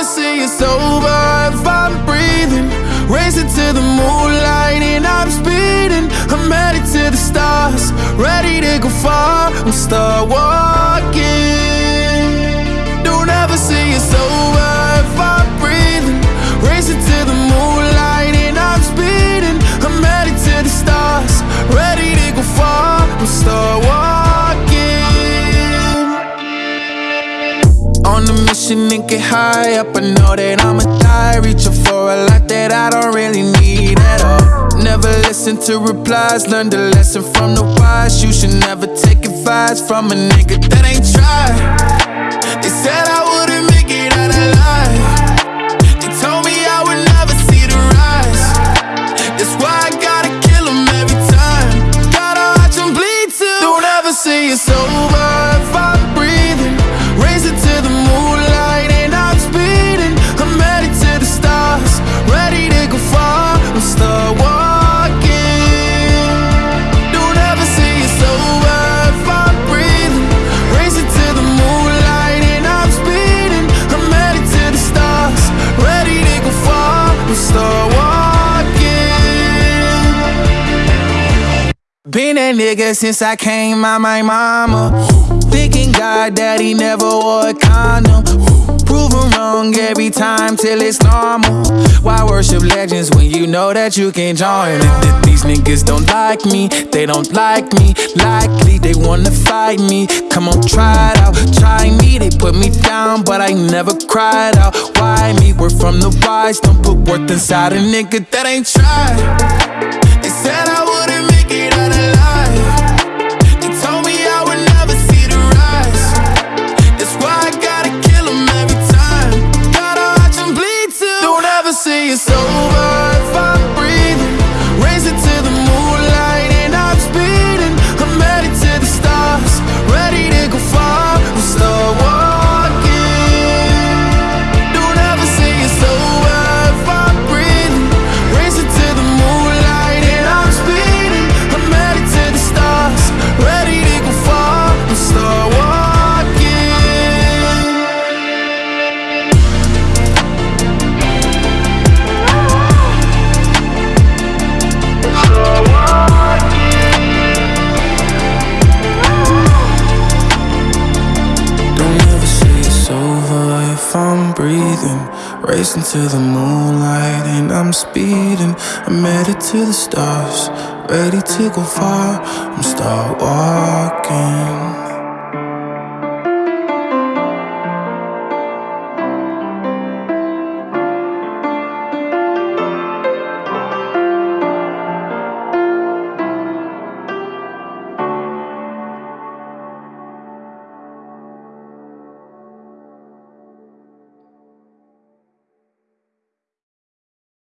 it's over if I'm breathing. Racing to the moonlight and I'm speeding. I'm headed to the stars, ready to go far. I'm start walking. Mission and get high up. I know that I'ma die. Reaching for a lot that I don't really need at all. Never listen to replies. Learn the lesson from the wise. You should never take advice from a nigga that ain't tried. They said I wouldn't make it out alive. They told me I would never see the rise. That's why I gotta kill every time. Gotta watch bleed too. Don't ever say it's over Been that nigga since I came out my mama. Thinking God he never wore a condom. Proven wrong every time till it's normal. Why worship legends when you know that you can join? Th- These niggas don't like me, they don't like me. Likely they wanna fight me. Come on, try it out, try me. They put me down, but I never cried out. Why me? We're from the wise, don't put worth inside a nigga that ain't tried. Breathing. Racing to the moonlight and I'm speeding. I'm headed to the stars, ready to go far. I'm start walking.